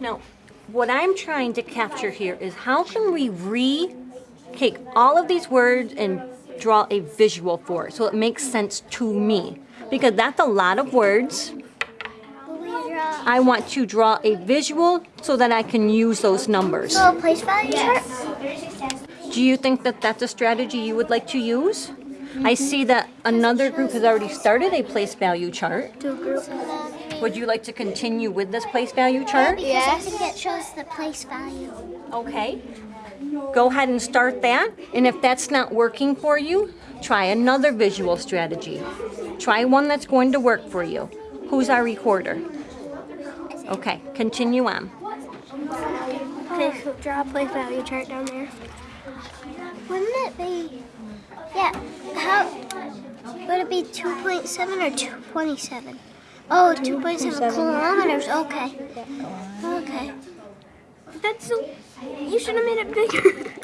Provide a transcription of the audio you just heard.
Now, what I'm trying to capture here is how can we re take all of these words and draw a visual for it so it makes sense to me? Because that's a lot of words. Will we draw I want to draw a visual so that I can use those numbers. a place value chart? Do you think that that's a strategy you would like to use? I see that another group has already started a place value chart. To a group. Would you like to continue with this place value chart? Because I think it shows the place value. Okay. Go ahead and start that. And if that's not working for you, try another visual strategy. Try one that's going to work for you. Who's our recorder? Okay, continue on. Okay, so draw a place value chart down there. Wouldn't it be, yeah, how, would it be 2.7 or 227? Oh, 2.7 kilometers, okay. Okay. That's so, you should have made it bigger.